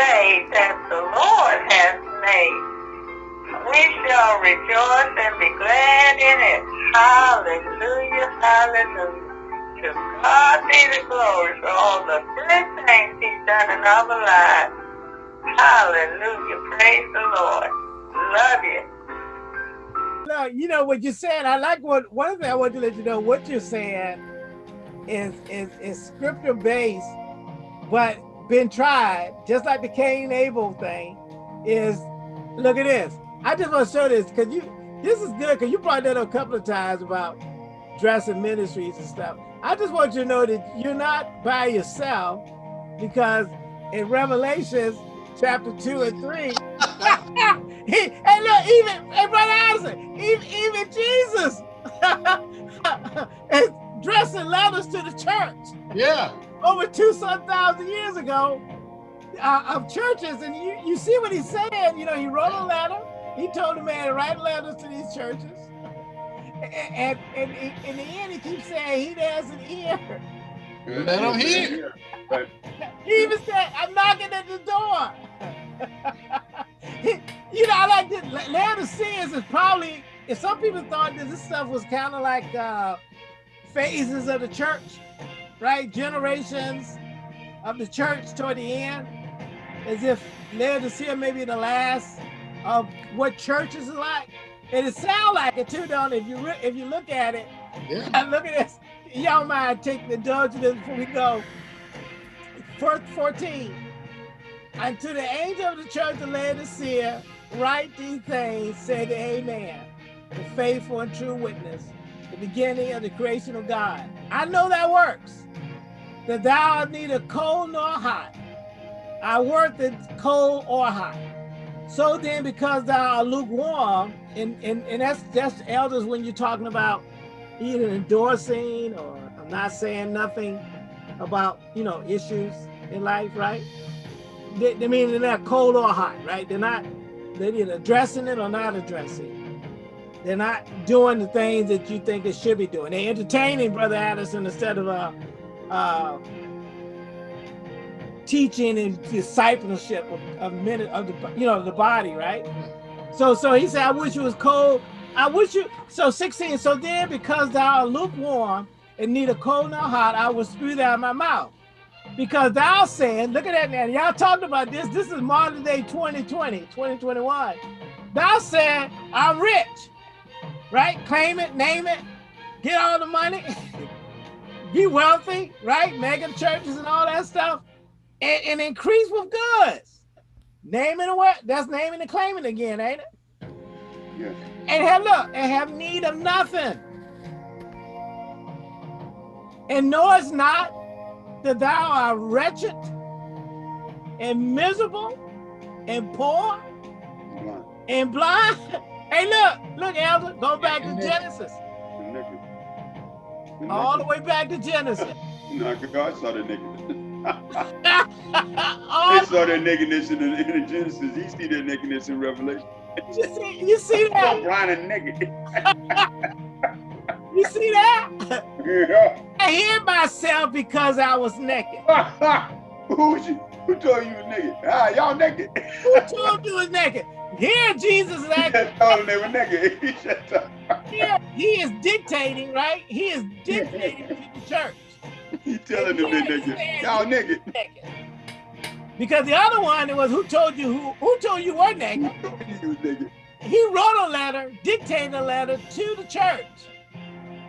day that the Lord has made. We shall rejoice and be glad in it. Hallelujah, hallelujah. To God be the glory for all the good things he's done in our lives. Hallelujah, praise the Lord. Love you. No, you know what you're saying. I like what one thing I want to let you know what you're saying is is is scripture based, but been tried, just like the Cain Abel thing, is look at this. I just want to show this because you this is good because you brought that up a couple of times about dressing ministries and stuff. I just want you to know that you're not by yourself because in Revelations chapter two and three, he, and look, even hey, brother Addison, even, even Jesus is dressing letters to the church. Yeah. Over two some thousand years ago uh, of churches, and you, you see what he said. You know, he wrote a letter. He told the man to write letters to these churches. And, and, and in the end, he keeps saying he has an ear. Let him hear. He even said, I'm knocking at the door. you know, I like this. Laodiceans is probably, if some people thought that this stuff was kind of like uh, phases of the church, right? Generations of the church toward the end, as if Laodicea may be the last of what churches are like. And it sounds like it too, don't it? If you if you look at it, yeah. look at this. Y'all mind take the this before we go. Verse 14. And to the angel of the church of Laodicea, write these things, say the Amen, the faithful and true witness, the beginning of the creation of God. I know that works, that thou art neither cold nor hot. I work it cold or hot. So then, because thou art lukewarm, and, and, and that's, that's elders when you're talking about either endorsing or I'm not saying nothing about, you know, issues in life, right? They, they mean they're not cold or hot, right? They're not, they're either addressing it or not addressing it. They're not doing the things that you think they should be doing. They're entertaining Brother Addison instead of uh, uh, teaching and discipleship of, of minute of the you know the body, right? So so he said, I wish it was cold. I wish you so 16. So then because thou art lukewarm and neither cold nor hot, I will spew thou my mouth. Because thou saying, look at that now. Y'all talked about this. This is modern day 2020, 2021. Thou said, I'm rich, right? Claim it, name it, get all the money, be wealthy, right? Mega churches and all that stuff and, and increase with goods. Naming and what? That's naming and claiming again, ain't it? Yes. And have look, and have need of nothing. And knowest not that thou art wretched and miserable and poor and blind. Hey, look, look, Elder, go back to Genesis. All the way back to Genesis. No, God saw the nakedness they saw that nakedness in the, in the Genesis. He see that nakedness in Revelation. You see, you see that? blind and naked. you see that? Yeah. I hid myself because I was naked. Who? Who told you you was naked? Ah, y'all naked. Who told you was naked? Here, Jesus is acting. told them they were naked. Here, he is dictating, right? He is dictating to the church. He telling them they're naked. Y'all naked. Because the other one it was who told you who who told you were naked. he was naked. He wrote a letter, dictated a letter to the church.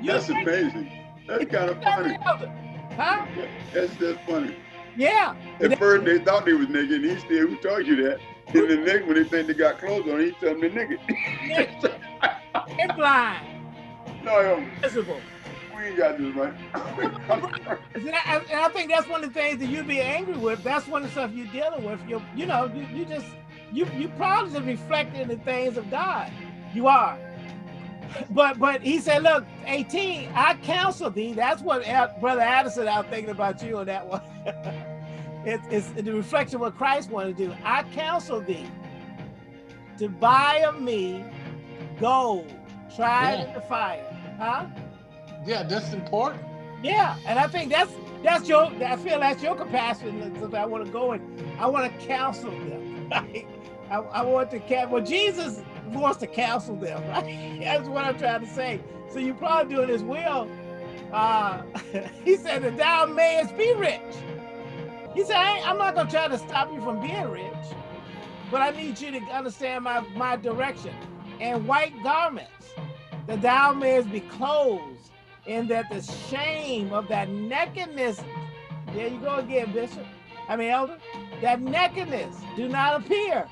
You that's amazing. That's kind of funny. Huh? That's that's funny. Yeah. At first they thought they was naked, and he said, "Who told you that?" And the nigga, when they think they got clothes on, he tell them naked. naked. and blind. No, visible we ain't got this right. and, I, and I think that's one of the things that you'd be angry with. That's one of the stuff you're dealing with. You you know, you, you just you you probably just reflecting the things of God. You are. But but he said, look, 18, I counsel thee. That's what Brother Addison, I was thinking about you on that one. it's, it's the reflection of what Christ wanted to do. I counsel thee to buy of me gold, tried yeah. in the fire. Huh? Yeah, that's important. Yeah, and I think that's that's your. I feel that's your capacity. That I want to go and I want to counsel them. Right? I, I want to counsel. Well, Jesus wants to counsel them. Right? That's what I'm trying to say. So you're probably doing his will. Uh, he said that thou mayest be rich. He said, I am not going to try to stop you from being rich, but I need you to understand my, my direction. And white garments, that thou mayest be clothed, and that the shame of that nakedness, there you go again, Bishop, I mean, Elder, that nakedness do not appear.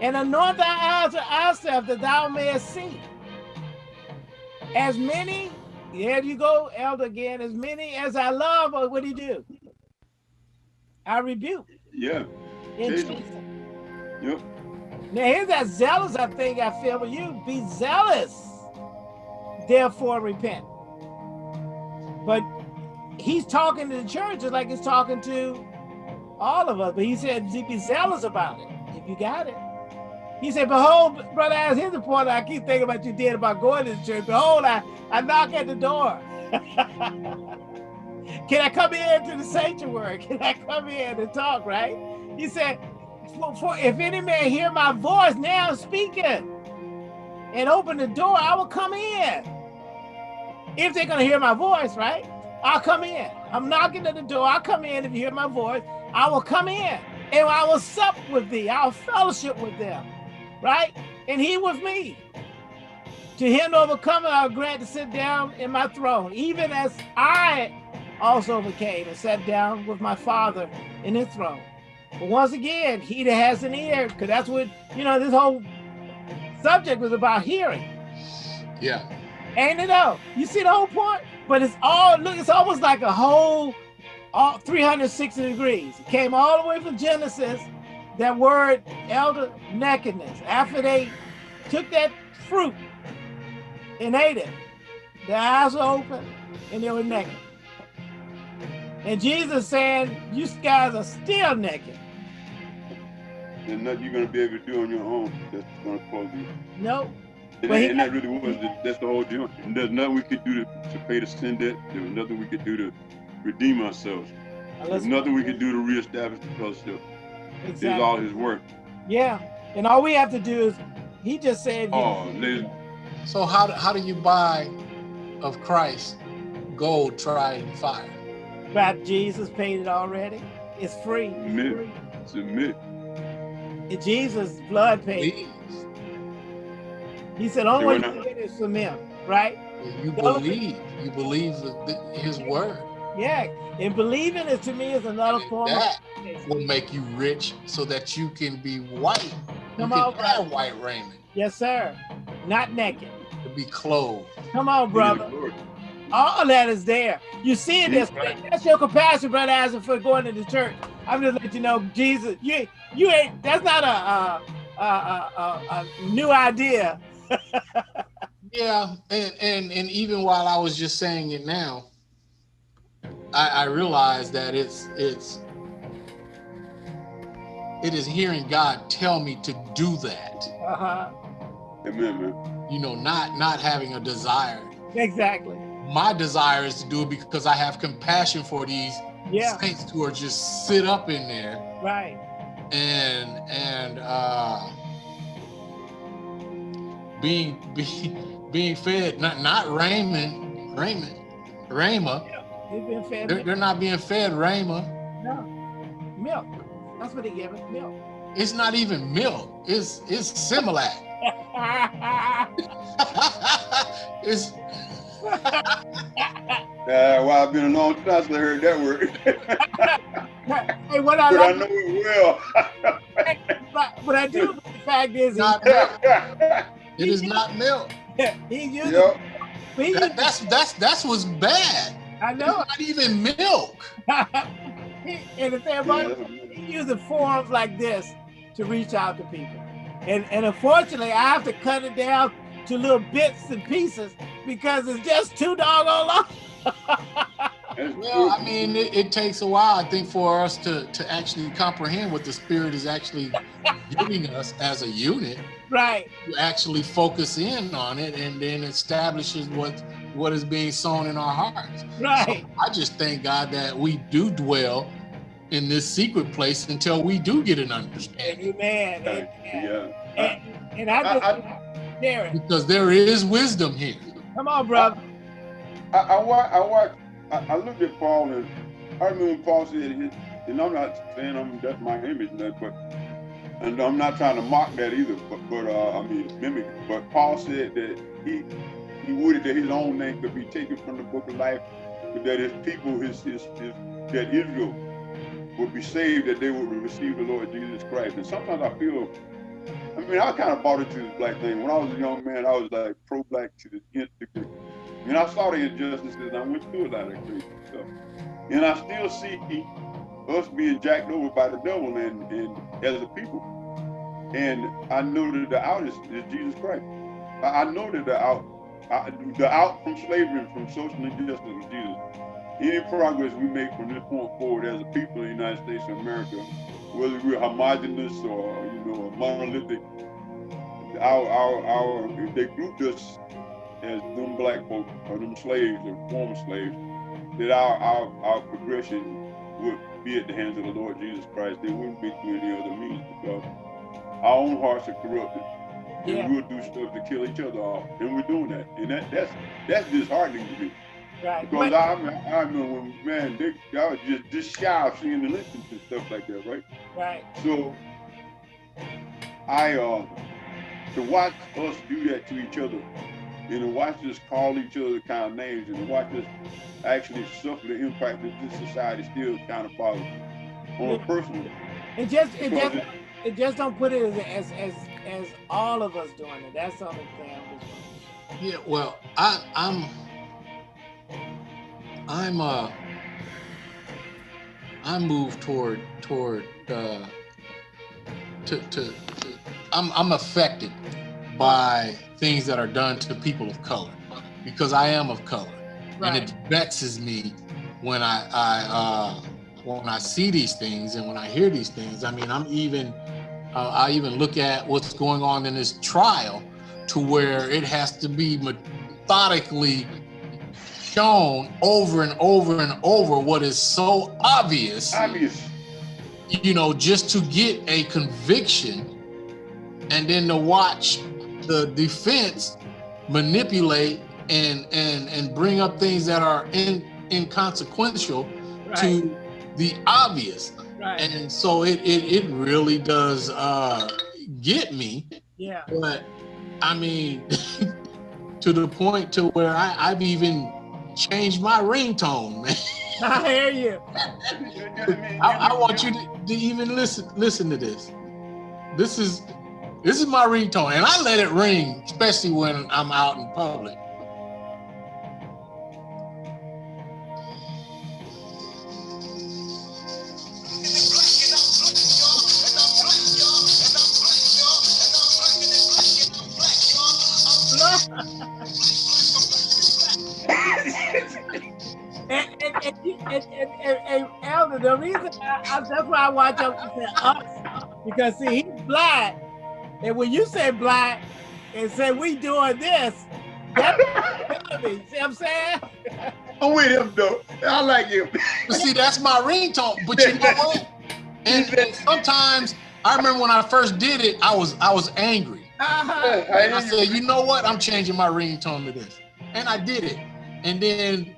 And anoint thy eyes to ourselves that thou mayest see. As many, there you go, Elder again, as many as I love, what do you do? I rebuke. Yeah. In Jesus. Jesus. Yep. Now here's that zealous I think I feel with you. Be zealous, therefore repent. But he's talking to the church just like he's talking to all of us. But he said, be zealous about it if you got it. He said, behold, brother, as here's the point I keep thinking about you did about going to the church. Behold, I, I knock at the door. Can I come in to the sanctuary? Can I come in and talk, right? He said, for, for if any man hear my voice now speaking and open the door, I will come in. If they're gonna hear my voice, right? I'll come in. I'm knocking at the door. I'll come in if you hear my voice. I will come in and I will sup with thee. I'll fellowship with them, right? And he with me. To him overcoming, I'll grant to sit down in my throne, even as I also overcame and sat down with my father in his throne. But once again, he that has an ear, because that's what, you know, this whole subject was about hearing. Yeah. Ain't it though? You see the whole point? But it's all, look, it's almost like a whole all 360 degrees. It came all the way from Genesis, that word elder nakedness. After they took that fruit and ate it, their eyes were open and they were naked. And Jesus said, you guys are still naked. There's nothing you're gonna be able to do on your own that's gonna close you. Nope. And, Well, he- and that really was the, that's the whole deal. And there's nothing we could do to, to pay the sin debt. There was nothing we could do to redeem ourselves. There's nothing we could do to reestablish the fellowship. It's Exactly. all his work. Yeah. And all we have to do is, he just said, Oh, ladies, So how do, how do you buy of Christ gold tried and fire? But Jesus paid it already. It's free. It's Amen. free. submit. And Jesus' blood paid. Please. He said, only See, you I- get it is from him, right? You believe. You believe the, the- his word. Yeah. And believing it to me is another form of That faith. will make you rich so that you can be white. You Come can on, have brother. white raiment Yes, sir. Not naked. to be clothed. Come on, brother. Lord. All of that is there. You see it. That's, Right. that's your compassion, brother Isaac, for going to the church. I'm just letting you know, Jesus, you you ain't. That's not a a, a, a, a, a new idea. Yeah, and, and and even while I was just saying it now, I, I realized that it's it's it is hearing God tell me to do that. Uh-huh. Amen, man. You know, not not having a desire. Exactly. My desire is to do it because I have compassion for these Yeah. saints who are just sit up in there Right. and and uh being being being fed not not raiment raiment rhema fed they're, they're not being fed rhema No. Milk. That's what they give us. Milk. it's not even milk it's it's similac it's Uh, well, I've been a long time since I heard that word. hey, what I but I know it well. but, but I do. The fact is, not milk. it is not milk he used. yep. He that, that's that's that's what's bad I it's know. not even milk and the thing about it, he uses forums like this to reach out to people. And and unfortunately, I have to cut it down to little bits and pieces because it's just too doggone long. Well. I mean, it, it takes a while, I think, for us to, to actually comprehend what the Spirit is actually giving us as a unit, right. to actually focus in on it and then establishes what what is being sown in our hearts. Right. So I just thank God that we do dwell in this secret place until we do get an understanding. Amen. Amen. Yeah. And, and I just, I, I, because there is wisdom here. Come on, brother. I, I, I, I watched, I, I looked at Paul and I remember Paul said, his, and I'm not saying I'm, that's my image, that, but and I'm not trying to mock that either, but, but uh, I mean mimic. But Paul said that he he would that his own name could be taken from the book of life, but that his people, his his, his that Israel would be saved, that they would receive the Lord Jesus Christ. And sometimes I feel, I mean, I kind of bought into this black thing. When I was a young man, I was like pro-black to the nth degree. I mean, I saw the injustices, and I went through a lot of crazy stuff. And I still see us being jacked over by the devil and, and as a people. And I know that the out is, is Jesus Christ. I, I know that the out, I, the out from slavery and from social injustice is Jesus. Any progress we make from this point forward as a people in the United States of America, whether we're homogenous or you know monolithic, our our our they grouped us as them black folk or them slaves or former slaves, that our our our progression would be at the hands of the Lord Jesus Christ. They wouldn't be through any other means because our own hearts are corrupted. Yeah. And we'll do stuff to kill each other off. And we're doing that. And that, that's that's disheartening to me. Right. Because I, I remember when, man, they, I was just, just shy of seeing the lynchings and stuff like that, right? Right. So, I, uh, to watch us do that to each other, and to watch us call each other kind of names, and to watch us actually suffer the impact that this society still kind of follows on a personal. level. It just, it just, it just don't put it as, as, as, as all of us doing it. That's the only thing I'm just Yeah, well, I, I'm, I'm uh I move toward toward uh to, to, to I'm I'm affected by things that are done to people of color because I am of color. Right. And it vexes me when I I uh when I see these things and when I hear these things. I mean, I'm even uh, I even look at what's going on in this trial to where it has to be methodically shown over and over and over what is so obvious. Obvious. You know, just to get a conviction and then to watch the defense manipulate and and and bring up things that are in inconsequential right. to the obvious. Right. And so it it it really does uh get me. Yeah. But I mean to the point to where I, I've even changed my ringtone, man. I hear you. I, I, want you to, to, even listen listen to this. This is this is my ringtone, and I let it ring, especially when I'm out in public. and, and, and, and, and Elder, the reason I, I, that's why I watch out to say us, because see, he's black, and when you say black and say we doing this, that's me. See what I'm saying? I'm with him though. I like him. see, that's my ringtone. But you know what? And, and, sometimes I remember when I first did it, I was I was angry. Uh -huh. And I said, you know what? I'm changing my ringtone to this, and I did it. And then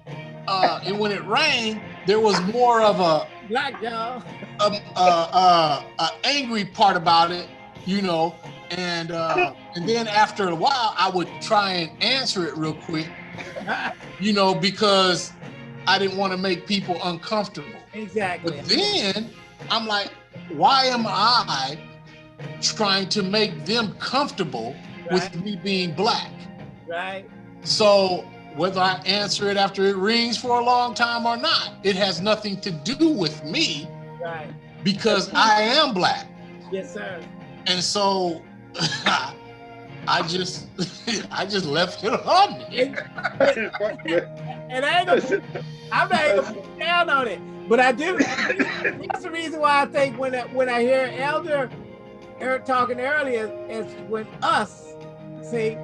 uh, and when it rained, there was more of a black y'all, a, a, a, a, angry part about it, you know. And uh, and then after a while, I would try and answer it real quick, you know, because I didn't want to make people uncomfortable. Exactly. But then I'm like, why am I trying to make them comfortable right. with me being black? Right. So whether I answer it after it rings for a long time or not. It has nothing to do with me right. because I am black. Yes, sir. And so I just I just left it on me. and I ain't gonna, I'm not even gonna put down on it. But I do that's the reason why I think when I, when I hear Elder Eric talking earlier is when us see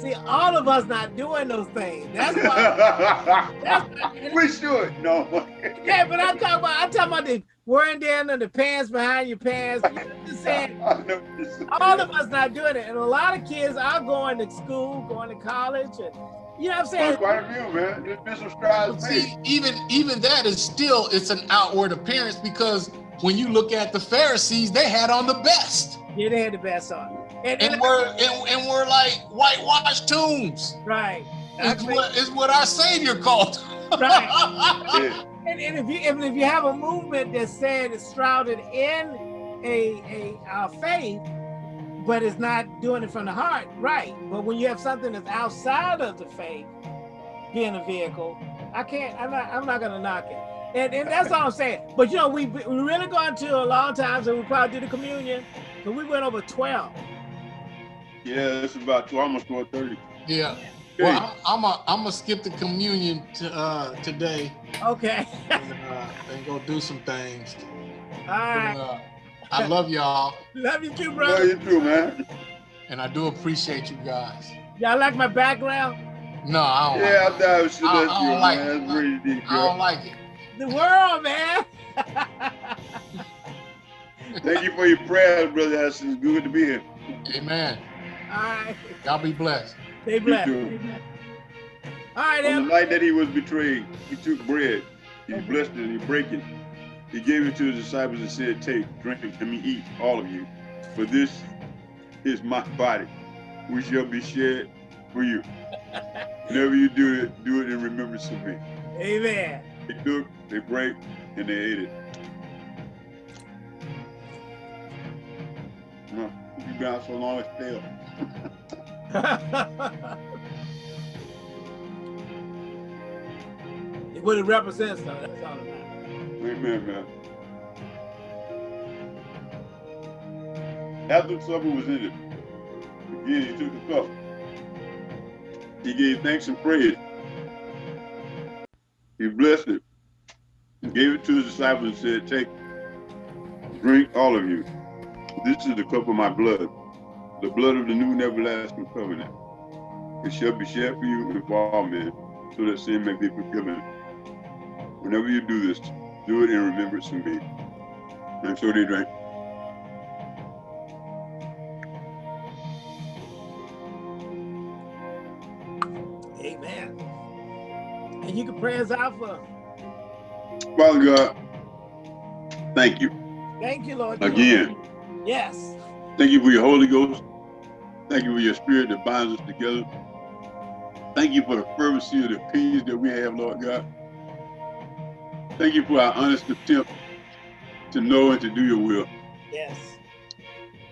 See, all of us not doing those things. That's why. that's, we should. No. yeah, but I'm talking about. I'm talking about the wearing down the pants behind your pants. You know just saying. all of us not doing it, and a lot of kids are going to school, going to college, and you know what I'm saying? Quite a few, man. There's been some strides See, even even that is still it's an outward appearance because when you look at the Pharisees, they had on the best. Yeah, they had the best on. And, and, and we're and, and, we're like whitewashed tombs. Right. Is what, is what our Savior called. right. and, and if you if, if you have a movement that said it's shrouded in a a uh, faith, but it's not doing it from the heart, right? But when you have something that's outside of the faith, being a vehicle, I can't. I'm not. I'm not gonna knock it. And, and that's all I'm saying. But you know, we we really gone to a long time, so we probably did the communion, but we went over 12. Yeah, it's about two, almost 12:30. Yeah. Well, I'm a I'm gonna skip the communion to, uh, today. Okay. and, uh, and, go do some things. All right. But, uh, I love y'all. love you too, brother. Love you too, man. And I do appreciate you guys. Y'all like my background? No, I don't. Yeah, like I thought it was I, I, I you, like man. It. That's really deep, I don't like it. The world, man. Thank you for your prayers, brother. It's good to be here. Amen. All right. Y'all be blessed. Stay blessed. All right, On the night that he was betrayed, he took bread, he blessed it, and he broke it. He gave it to his disciples and said, Take, drink, and me eat, all of you. For this is my body, which shall be shed for you. Whenever you do it, do it in remembrance of me. Amen. They took, they break, and they ate it. Well, you been out so long, it's stale. what it represents, though, that's all man. After supper was ended, again he took the cup. He gave thanks and praise. He blessed it, and gave it to his disciples and said, Take, drink all of you. This is the cup of my blood, the blood of the new and everlasting covenant. It shall be shed for you and for all men, so that sin may be forgiven. Whenever you do this, do it in remembrance of me. And so they drank. Amen. And you can pray out for. Father God, thank you. Thank you, Lord. Again. Yes. Thank you for your Holy Ghost. Thank you for your spirit that binds us together. Thank you for the fervency of the peace that we have, Lord God. Thank you for our honest attempt to know and to do your will. Yes.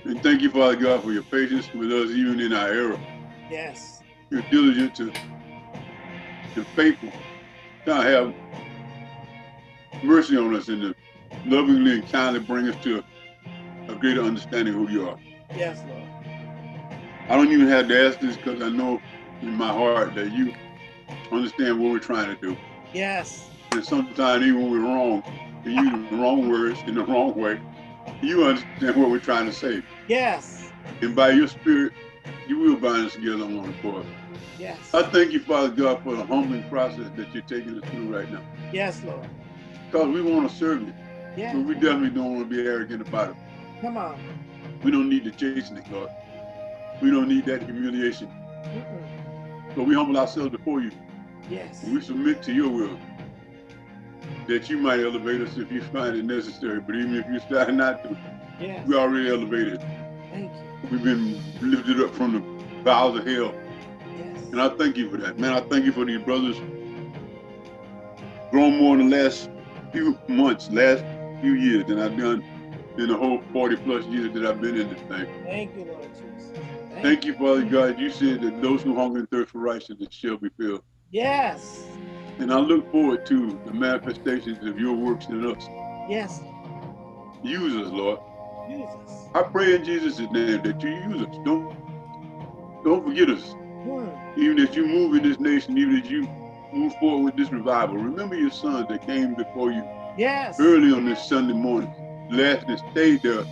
And thank you, Father God, for your patience with us even in our error. Yes. You're diligent to and faithful to have mercy on us and to lovingly and kindly bring us to a greater understanding of who you are. Yes, Lord. I don't even have to ask this because I know in my heart that you understand what we're trying to do. Yes. And sometimes even when we're wrong, we use the wrong words in the wrong way, you understand what we're trying to say. Yes. And by your spirit, you will bind us together on one accord. Yes. I thank you, Father God, for the humbling process that you're taking us through right now. Yes, Lord. Because we want to serve you. Yeah. But we definitely don't want to be arrogant about it. Come on. We don't need the chastening, Lord. We don't need that humiliation. Mm -mm. So we humble ourselves before you. Yes. We submit to your will. That you might elevate us if you find it necessary. But even if you decide not to, yes. we already elevated. Thank you. We've been lifted up from the bowels of hell. Yes. And I thank you for that. Man, I thank you for these brothers grown more in the last few months, last few years than I've done in the whole 40 plus years that I've been in this thing. Thank you, Lord Jesus. Thank, you, Father God. You said that those who hunger and thirst for righteousness shall be filled. Yes. And I look forward to the manifestations of your works in us. Yes. Use us, Lord. Use us. I pray in Jesus' name that you use us. Don't don't forget us. Hmm. Even as you move in this nation, even as you move forward with this revival, remember your sons that came before you Yes. early on this Sunday morning, last and stayed there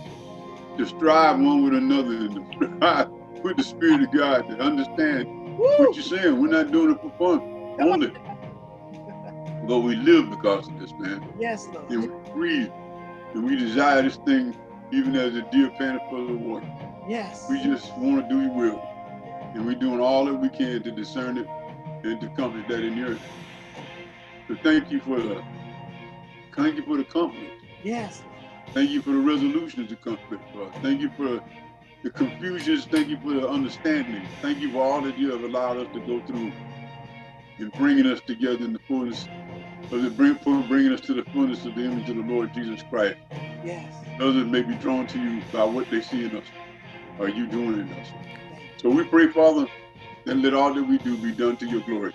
to strive one with another and to strive with the Spirit of God to understand What you're saying? We're not doing it for fun only. but we live because of this, man. Yes, Lord. And we breathe. And we desire this thing even as a deer panteth for the water. Yes. We just want to do your will. And we're doing all that we can to discern it and to accomplish that in the earth. So thank you for the thank you for the confidence. Yes. Thank you for the resolutions to us. Thank you for the confusions. Thank you for the understanding. Thank you for all that you have allowed us to go through in bringing us together in the fullness of the bring for bringing us to the fullness of the image of the Lord Jesus Christ. Yes. Others may be drawn to you by what they see in us or you doing in us. So we pray, Father, that let all that we do be done to your glory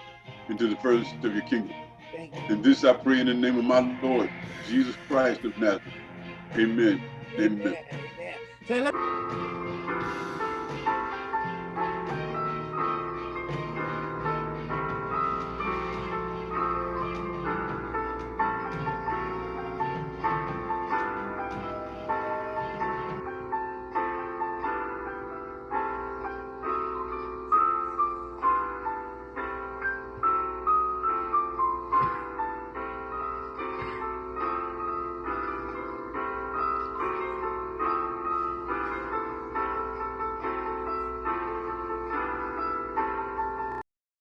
and to the furthest of your kingdom. You. And this I pray in the name of my Lord, Jesus Christ of Nazareth. Amen. Amen. Amen. Amen.